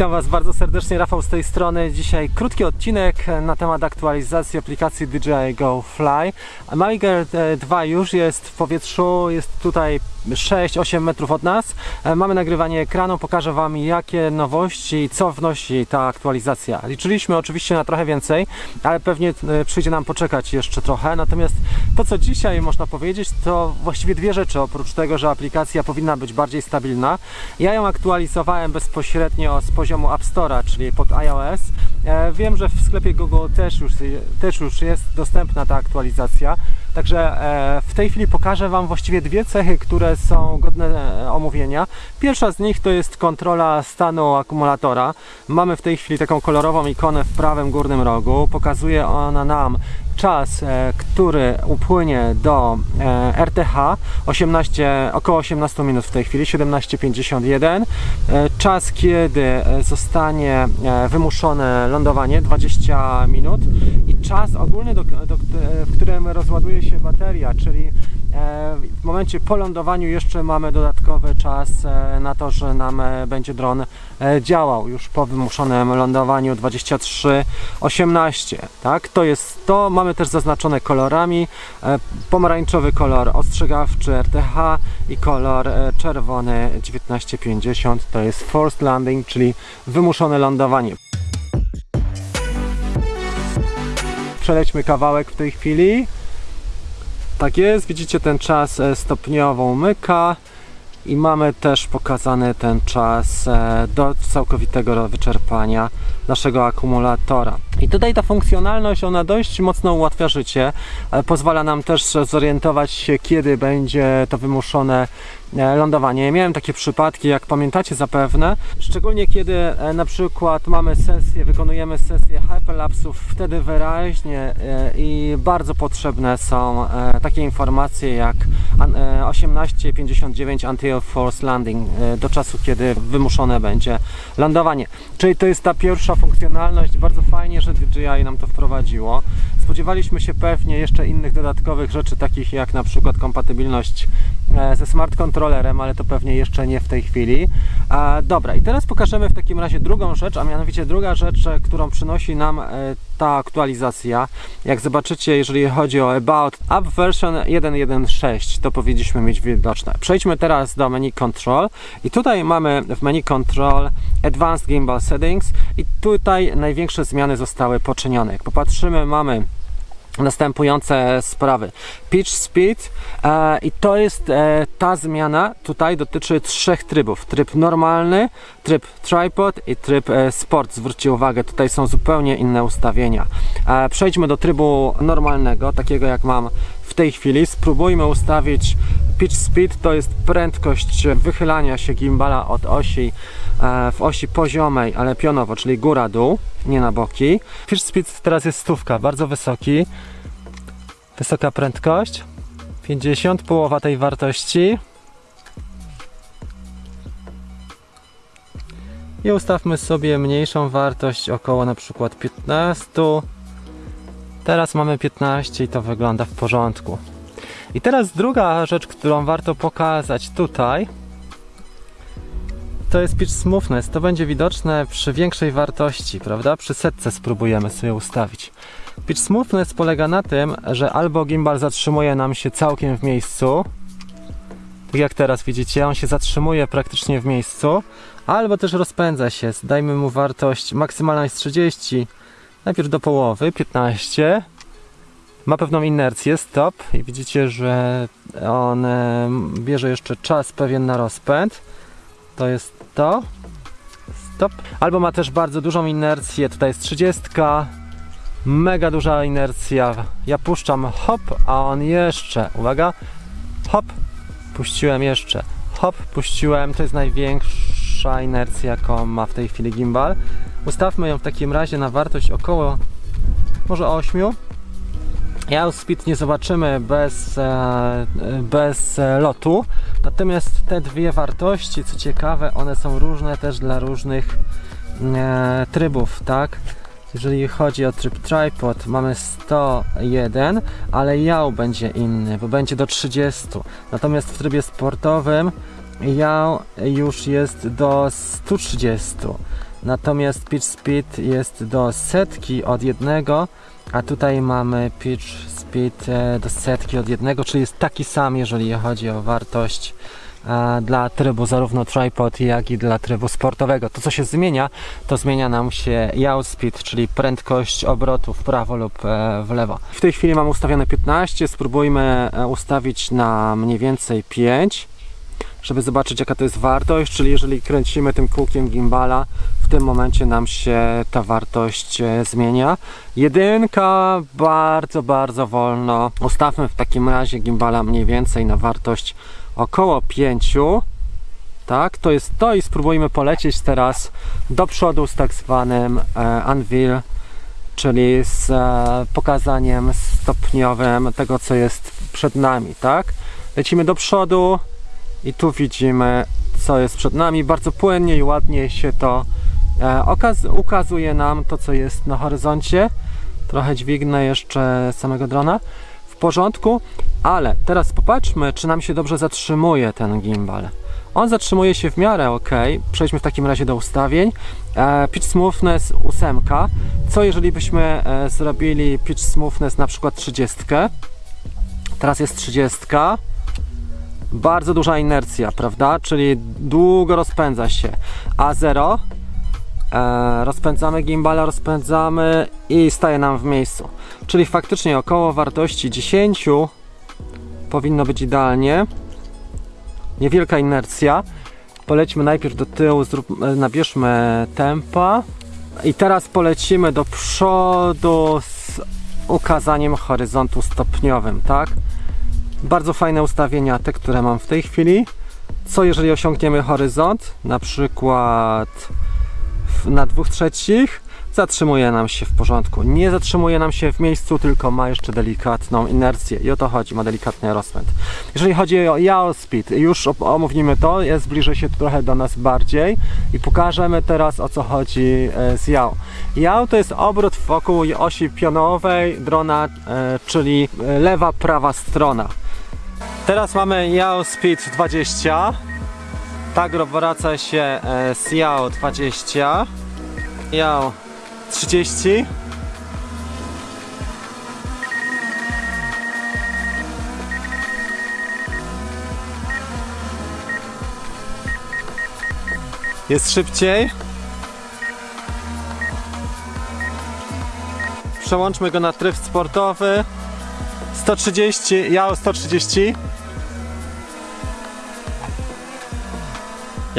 Witam Was bardzo serdecznie, Rafał z tej strony. Dzisiaj krótki odcinek na temat aktualizacji aplikacji DJI Go Fly. Maviger 2 już jest w powietrzu, jest tutaj 6-8 metrów od nas. E, Mamy nagrywanie ekranu, pokażę Wam jakie nowości i co wnosi ta aktualizacja. Liczyliśmy oczywiście na trochę więcej, ale pewnie e, przyjdzie nam poczekać jeszcze trochę. Natomiast to co dzisiaj można powiedzieć to właściwie dwie rzeczy, oprócz tego, że aplikacja powinna być bardziej stabilna. Ja ją aktualizowałem bezpośrednio z poziomu App Store'a, czyli pod iOS. E, Wiem, że w sklepie Google też już, też już jest dostępna ta aktualizacja. Także e, w tej chwili pokażę Wam właściwie dwie cechy, które są godne e, omówienia. Pierwsza z nich to jest kontrola stanu akumulatora. Mamy w tej chwili taką kolorową ikonę w prawym górnym rogu. Pokazuje ona nam czas, e, który upłynie do e, RTH 18, około 18 minut w tej chwili, 17.51. E, Czas, kiedy zostanie wymuszone lądowanie 20 minut i czas ogólny, do, do, w którym rozładuje się bateria, czyli w momencie po lądowaniu jeszcze mamy dodatkowy czas e, na to, że nam e, będzie dron e, działał. Już po wymuszonym lądowaniu 23.18 tak, to jest to, mamy też zaznaczone kolorami e, pomarańczowy kolor ostrzegawczy RTH i kolor e, czerwony 1950 to jest forced landing, czyli wymuszone lądowanie. Przelećmy kawałek w tej chwili tak jest, widzicie ten czas e, stopniowo umyka i mamy też pokazany ten czas e, do całkowitego wyczerpania naszego akumulatora. I tutaj ta funkcjonalność, ona dość mocno ułatwia życie, e, pozwala nam też zorientować się, kiedy będzie to wymuszone lądowanie. Miałem takie przypadki, jak pamiętacie zapewne, szczególnie kiedy e, na przykład mamy sesję, wykonujemy sesję hyperlapsów, wtedy wyraźnie e, i bardzo potrzebne są e, takie informacje jak an- e, 18.59 until force landing, e, do czasu, kiedy wymuszone będzie lądowanie. Czyli to jest ta pierwsza funkcjonalność, bardzo fajnie, że DJI nam to wprowadziło. Spodziewaliśmy się pewnie jeszcze innych dodatkowych rzeczy, takich jak na przykład kompatybilność e, ze smart kontrolerem, ale to pewnie jeszcze nie w tej chwili. A, dobra, i teraz pokażemy w takim razie drugą rzecz, a mianowicie druga rzecz, e, którą przynosi nam e, ta aktualizacja. Jak zobaczycie, jeżeli chodzi o About Up Version 1.1.6, to powinniśmy mieć widoczne. Przejdźmy teraz do menu Control i tutaj mamy w menu Control Advanced Gimbal Settings i tutaj największe zmiany zostały poczynione. Jak popatrzymy, mamy następujące sprawy. Pitch speed e, i to jest e, ta zmiana tutaj dotyczy trzech trybów. Tryb normalny, tryb tripod i tryb e, sport. Zwróćcie uwagę, tutaj są zupełnie inne ustawienia. E, przejdźmy do trybu normalnego, takiego jak mam w tej chwili. Spróbujmy ustawić pitch speed, to jest prędkość wychylania się gimbala od osi e, w osi poziomej, ale pionowo, czyli góra-dół, nie na boki. Pitch speed teraz jest stówka, bardzo wysoki. Wysoka prędkość. 50, połowa tej wartości. I ustawmy sobie mniejszą wartość, około na przykład 15. Teraz mamy 15 i to wygląda w porządku. I teraz druga rzecz, którą warto pokazać tutaj, to jest pitch smoothness. To będzie widoczne przy większej wartości, prawda? Przy setce spróbujemy sobie ustawić. Pitch smoothness polega na tym, że albo gimbal zatrzymuje nam się całkiem w miejscu, tak jak teraz widzicie, on się zatrzymuje praktycznie w miejscu, albo też rozpędza się. Dajmy mu wartość maksymalna jest 30, najpierw do połowy, 15. Ma pewną inercję, stop i widzicie, że on bierze jeszcze czas pewien na rozpęd. To jest to. Stop. Albo ma też bardzo dużą inercję, tutaj jest 30. Mega duża inercja. Ja puszczam hop, a on jeszcze, uwaga, hop, puściłem jeszcze, hop, puściłem, to jest największa inercja, jaką ma w tej chwili gimbal. Ustawmy ją w takim razie na wartość około może 8. Ja nie zobaczymy bez, e, bez e, lotu, natomiast te dwie wartości, co ciekawe, one są różne też dla różnych e, trybów, tak? Jeżeli chodzi o tryb tripod, mamy 101, ale jał będzie inny, bo będzie do 30. Natomiast w trybie sportowym jał już jest do 130. Natomiast pitch speed jest do setki od jednego, a tutaj mamy pitch speed e, do setki od jednego, czyli jest taki sam, jeżeli chodzi o wartość e, dla trybu zarówno tripod, jak i dla trybu sportowego. To co się zmienia, to zmienia nam się yaw speed, czyli prędkość obrotu w prawo lub e, w lewo. W tej chwili mam ustawione 15, spróbujmy ustawić na mniej więcej 5 żeby zobaczyć jaka to jest wartość, czyli jeżeli kręcimy tym kółkiem gimbala, w tym momencie nam się ta wartość e, zmienia. Jedynka bardzo, bardzo wolno. Ustawmy w takim razie gimbala mniej więcej na wartość około 5. Tak, to jest to i spróbujmy polecieć teraz do przodu z tak zwanym e, unveil, czyli z e, pokazaniem stopniowym tego co jest przed nami, tak? Lecimy do przodu, i tu widzimy co jest przed nami. Bardzo płynnie i ładnie się to e, ukazuje nam to co jest na horyzoncie. Trochę dźwignę jeszcze samego drona. W porządku ale teraz popatrzmy czy nam się dobrze zatrzymuje ten gimbal. On zatrzymuje się w miarę ok przejdźmy w takim razie do ustawień. E, pitch smoothness 8 co jeżeli byśmy e, zrobili pitch smoothness na przykład 30 teraz jest 30 bardzo duża inercja, prawda? Czyli długo rozpędza się. A0 e, rozpędzamy gimbala, rozpędzamy i staje nam w miejscu. Czyli faktycznie około wartości 10 powinno być idealnie. Niewielka inercja. Polećmy najpierw do tyłu, zrób, e, nabierzmy tempa. I teraz polecimy do przodu z ukazaniem horyzontu stopniowym, tak? Bardzo fajne ustawienia, te, które mam w tej chwili. Co jeżeli osiągniemy horyzont, na przykład na dwóch trzecich, zatrzymuje nam się w porządku. Nie zatrzymuje nam się w miejscu, tylko ma jeszcze delikatną inercję i o to chodzi, ma delikatny rozpęd. Jeżeli chodzi o yaw speed, już omówimy to, jest zbliży się trochę do nas bardziej i pokażemy teraz o co chodzi e, z yaw. Yaw to jest obrót wokół osi pionowej drona, e, czyli lewa, prawa strona. Teraz mamy Yao Speed 20 tak wraca się e, z Yao 20 Yao 30 Jest szybciej. Przełączmy go na tryb sportowy. 130, ja 130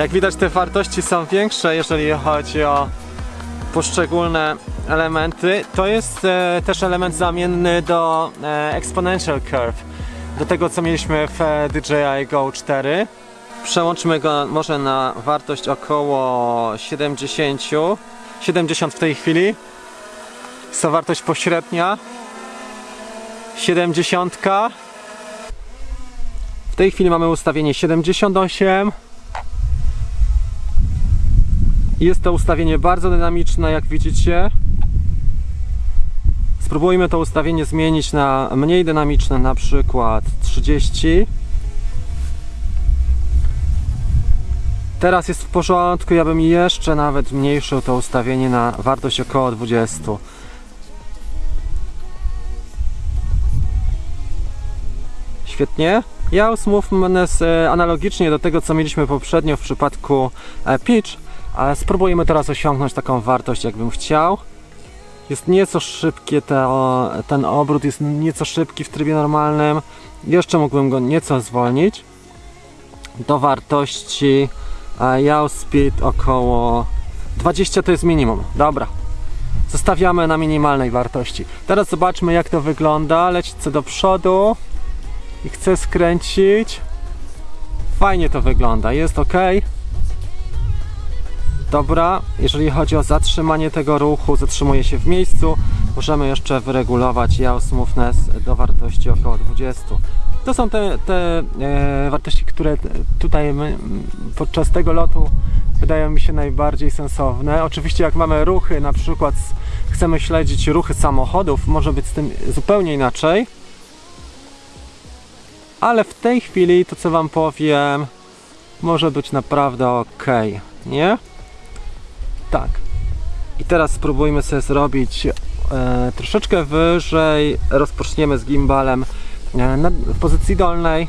Jak widać te wartości są większe, jeżeli chodzi o poszczególne elementy. To jest e, też element zamienny do e, Exponential Curve, do tego co mieliśmy w e, DJI Go 4. Przełączmy go może na wartość około 70, 70 w tej chwili. Jest to wartość pośrednia. 70. W tej chwili mamy ustawienie 78. Jest to ustawienie bardzo dynamiczne, jak widzicie. Spróbujmy to ustawienie zmienić na mniej dynamiczne, na przykład 30. Teraz jest w porządku, ja bym jeszcze nawet zmniejszył to ustawienie na wartość około 20. Świetnie. Ja Movement e, analogicznie do tego, co mieliśmy poprzednio w przypadku e, Pitch, ale spróbujemy teraz osiągnąć taką wartość, jakbym chciał. Jest nieco szybkie te, ten obrót, jest nieco szybki w trybie normalnym. Jeszcze mógłbym go nieco zwolnić. Do wartości e, yaw speed około 20 to jest minimum. Dobra. Zostawiamy na minimalnej wartości. Teraz zobaczmy jak to wygląda. Lecimy do przodu i chcę skręcić. Fajnie to wygląda. Jest ok. Dobra, jeżeli chodzi o zatrzymanie tego ruchu, zatrzymuje się w miejscu. Możemy jeszcze wyregulować yaw smoothness do wartości około 20. To są te, te e, wartości, które tutaj my, podczas tego lotu wydają mi się najbardziej sensowne. Oczywiście jak mamy ruchy, na przykład chcemy śledzić ruchy samochodów, może być z tym zupełnie inaczej. Ale w tej chwili to co Wam powiem może być naprawdę ok, nie? Tak. I teraz spróbujmy sobie zrobić e, troszeczkę wyżej. Rozpoczniemy z gimbalem e, na, w pozycji dolnej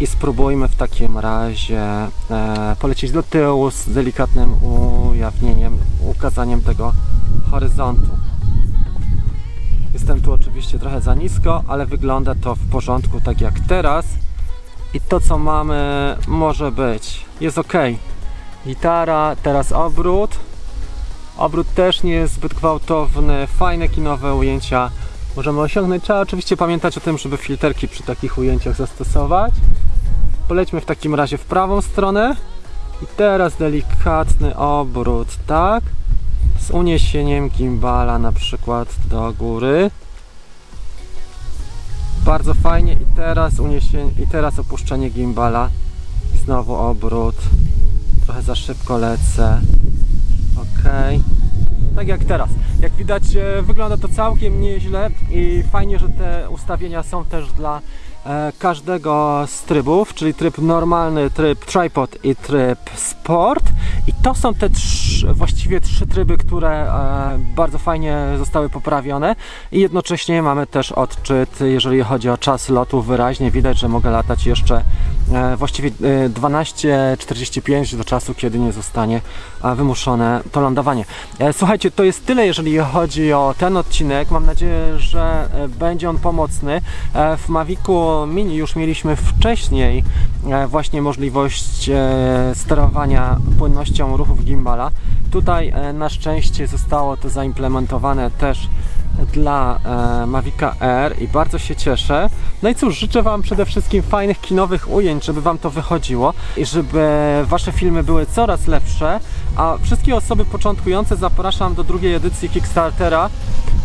i spróbujmy w takim razie e, polecieć do tyłu z delikatnym ujawnieniem, ukazaniem tego horyzontu. Jestem tu oczywiście trochę za nisko, ale wygląda to w porządku tak jak teraz. I to co mamy może być. Jest ok. Gitara, teraz obrót. Obrót też nie jest zbyt gwałtowny, fajne kinowe ujęcia możemy osiągnąć. Trzeba oczywiście pamiętać o tym, żeby filterki przy takich ujęciach zastosować. Polećmy w takim razie w prawą stronę. I teraz delikatny obrót, tak? Z uniesieniem gimbala na przykład do góry. Bardzo fajnie i teraz uniesienie, i teraz opuszczenie gimbala. I znowu obrót. Trochę za szybko lecę. Ok. Tak jak teraz. Jak widać e, wygląda to całkiem nieźle i fajnie, że te ustawienia są też dla e, każdego z trybów, czyli tryb normalny, tryb tripod i tryb sport. I to są te trz, właściwie trzy tryby, które e, bardzo fajnie zostały poprawione i jednocześnie mamy też odczyt, jeżeli chodzi o czas lotu wyraźnie widać, że mogę latać jeszcze właściwie e, 12.45 do czasu, kiedy nie zostanie e, wymuszone to lądowanie. E, Słuchajcie, to jest tyle, jeżeli chodzi o ten odcinek. Mam nadzieję, że e, będzie on pomocny. E, W Mavicu Mini już mieliśmy wcześniej e, właśnie możliwość e, sterowania płynnością ruchów gimbala. Tutaj e, na szczęście zostało to zaimplementowane też dla e, Mavica Air i bardzo się cieszę. No i cóż, życzę Wam przede wszystkim fajnych kinowych ujęć, żeby Wam to wychodziło i żeby Wasze filmy były coraz lepsze. A wszystkie osoby początkujące zapraszam do drugiej edycji Kickstartera.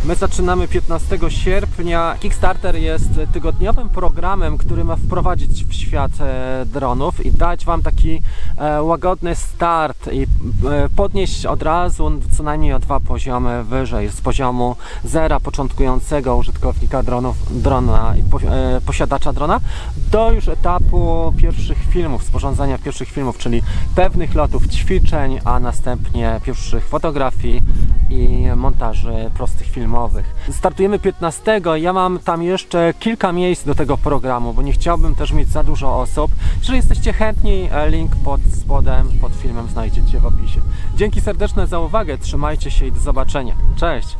My zaczynamy 15 sierpnia. Kickstarter jest tygodniowym programem, który ma wprowadzić w świat e, dronów i dać Wam taki łagodny start i e, podnieść od razu co najmniej o dwa poziomy wyżej, z poziomu zera początkującego użytkownika dronów, drona i e, posiadacza drona do już etapu pierwszych filmów, sporządzania pierwszych filmów, czyli pewnych lotów, ćwiczeń, a następnie pierwszych fotografii i montaży prostych filmowych. Startujemy 15. Ja mam tam jeszcze kilka miejsc do tego programu, bo nie chciałbym też mieć za dużo osób. Jeżeli jesteście chętni, e, link pod spodem, pod filmem znajdziecie w opisie. Dzięki serdeczne za uwagę, trzymajcie się i do zobaczenia. Cześć!